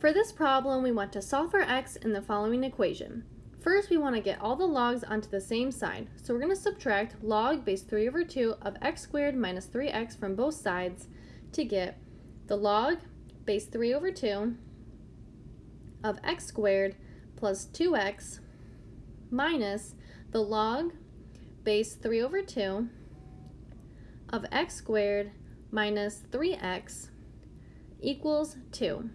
For this problem, we want to solve for x in the following equation. First, we want to get all the logs onto the same side. So we're going to subtract log base 3 over 2 of x squared minus 3x from both sides to get the log base 3 over 2 of x squared plus 2x minus the log base 3 over 2 of x squared minus 3x equals 2.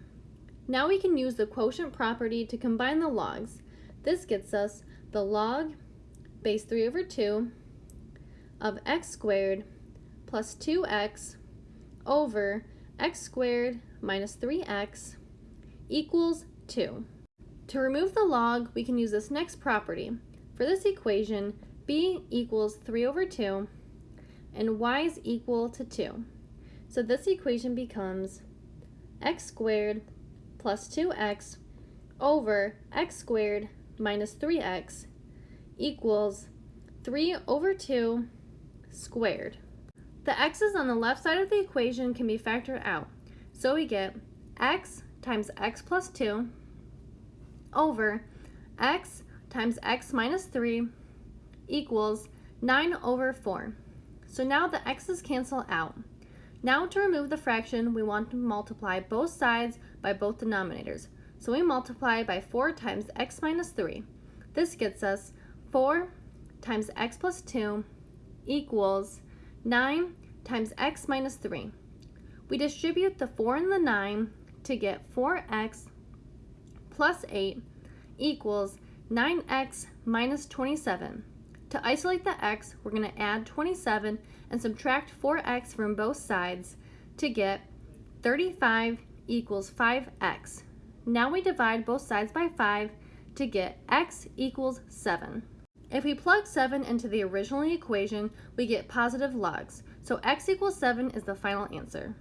Now we can use the quotient property to combine the logs. This gets us the log base 3 over 2 of x squared plus 2x over x squared minus 3x equals 2. To remove the log, we can use this next property. For this equation, b equals 3 over 2 and y is equal to 2. So this equation becomes x squared plus 2x over x squared minus 3x equals 3 over 2 squared. The x's on the left side of the equation can be factored out. So we get x times x plus 2 over x times x minus 3 equals 9 over 4. So now the x's cancel out. Now to remove the fraction, we want to multiply both sides by both denominators. So we multiply by 4 times x minus 3. This gets us 4 times x plus 2 equals 9 times x minus 3. We distribute the 4 and the 9 to get 4x plus 8 equals 9x minus 27. To isolate the x, we're going to add 27 and subtract 4x from both sides to get 35 equals 5x. Now we divide both sides by 5 to get x equals 7. If we plug 7 into the original equation, we get positive logs. So x equals 7 is the final answer.